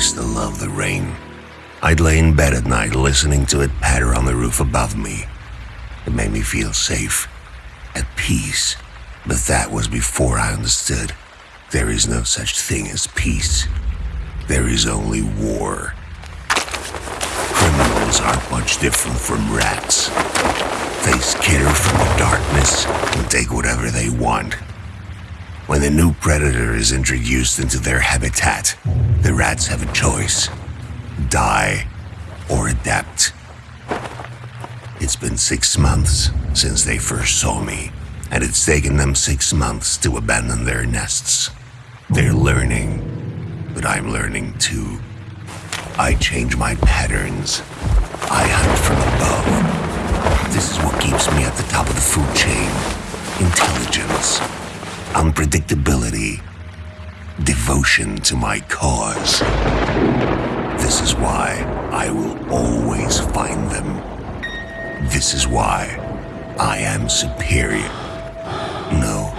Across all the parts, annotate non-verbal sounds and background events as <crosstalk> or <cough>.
used to love the rain. I'd lay in bed at night listening to it patter on the roof above me. It made me feel safe, at peace. But that was before I understood there is no such thing as peace. There is only war. Criminals aren't much different from rats. They skitter from the darkness and take whatever they want. When a new predator is introduced into their habitat, the rats have a choice die or adapt. It's been six months since they first saw me, and it's taken them six months to abandon their nests. They're learning, but I'm learning too. I change my patterns. I hunt from above. This is what keeps me at the top of the food chain. Intelligence, unpredictability, devotion to my cause. This is why I will always find them. This is why I am superior. No.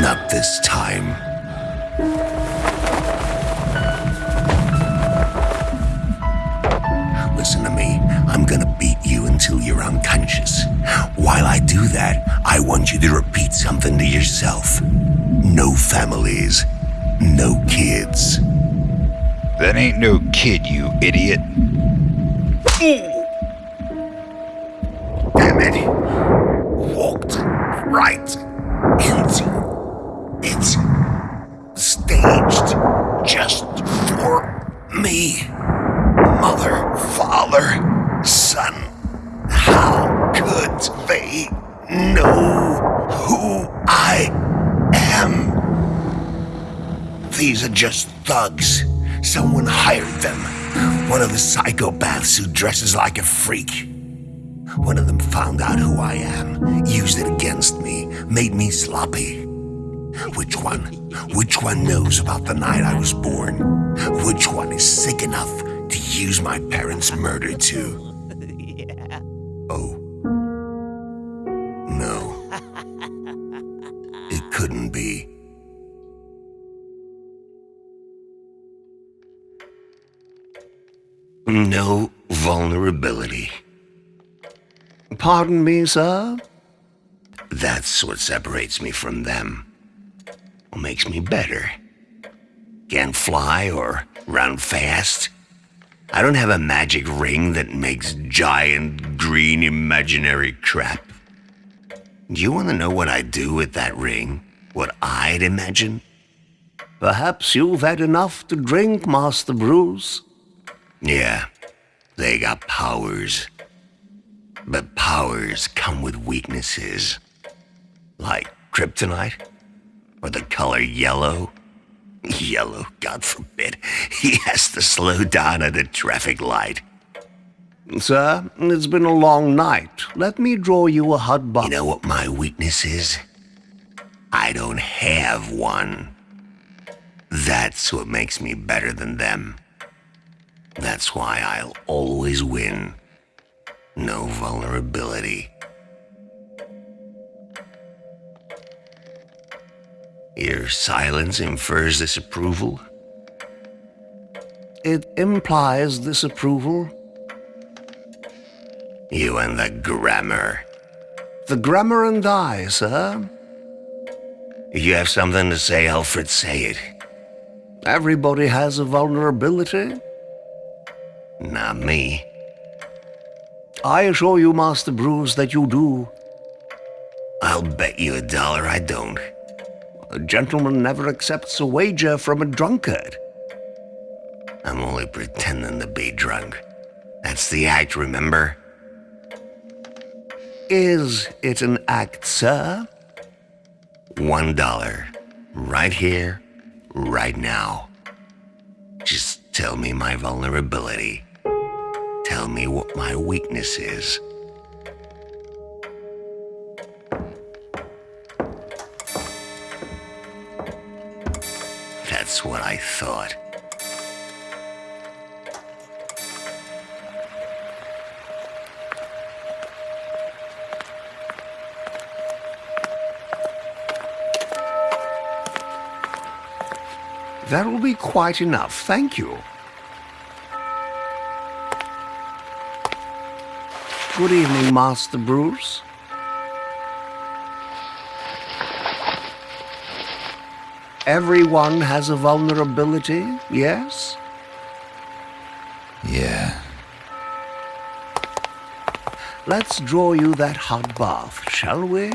Not this time. Listen to me. I'm gonna beat you until you're unconscious. While I do that, want you to repeat something to yourself. No families. No kids. That ain't no kid, you idiot. Damn it. Walked right These are just thugs. Someone hired them. One of the psychopaths who dresses like a freak. One of them found out who I am, used it against me, made me sloppy. Which one? Which one knows about the night I was born? Which one is sick enough to use my parents' murder too? Vulnerability. Pardon me, sir? That's what separates me from them. What makes me better. Can't fly or run fast. I don't have a magic ring that makes giant green imaginary crap. Do you want to know what I'd do with that ring? What I'd imagine? Perhaps you've had enough to drink, Master Bruce. Yeah, they got powers. But powers come with weaknesses. Like kryptonite? Or the color yellow? <laughs> Yellow, God forbid. <laughs> He has to slow down at a traffic light. Sir, it's been a long night. Let me draw you a hot bath. You know what my weakness is? I don't have one. That's what makes me better than them. That's why I'll always win. No vulnerability. Your silence infers disapproval? It implies disapproval. You and the grammar. The grammar and I, sir. If you have something to say, Alfred, say it. Everybody has a vulnerability. Not me. I assure you, Master Bruce, that you do. I'll bet you a dollar I don't. A gentleman never accepts a wager from a drunkard. I'm only pretending to be drunk. That's the act, remember? Is it an act, sir? One dollar. Right here, right now. Just tell me my vulnerability. Tell me what my weakness is. That's what I thought. That will be quite enough, thank you. Good evening, Master Bruce. Everyone has a vulnerability, yes? Yeah. Let's draw you that hot bath, shall we?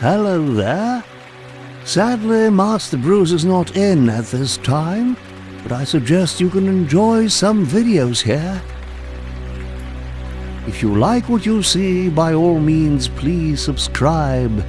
Hello there. Sadly, Master Bruce is not in at this time, but I suggest you can enjoy some videos here. If you like what you see, by all means, please subscribe